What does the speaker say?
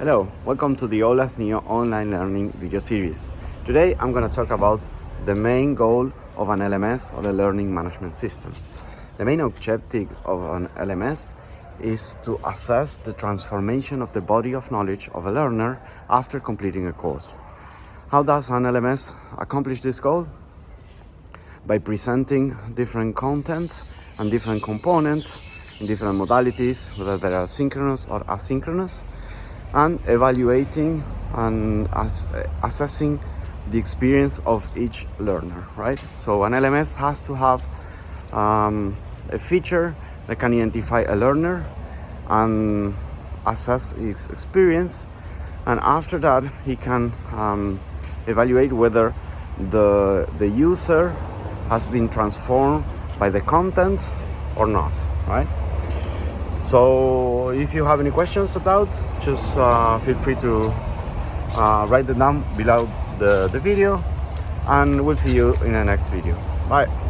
Hello, welcome to the OLAS Neo online learning video series. Today I'm going to talk about the main goal of an LMS or the learning management system. The main objective of an LMS is to assess the transformation of the body of knowledge of a learner after completing a course. How does an LMS accomplish this goal? By presenting different contents and different components in different modalities, whether they are synchronous or asynchronous, and evaluating and as, assessing the experience of each learner, right? So an LMS has to have um, a feature that can identify a learner and assess his experience. And after that, he can um, evaluate whether the, the user has been transformed by the content or not, right? So if you have any questions or doubts, just uh, feel free to uh, write them down below the, the video and we'll see you in the next video. Bye.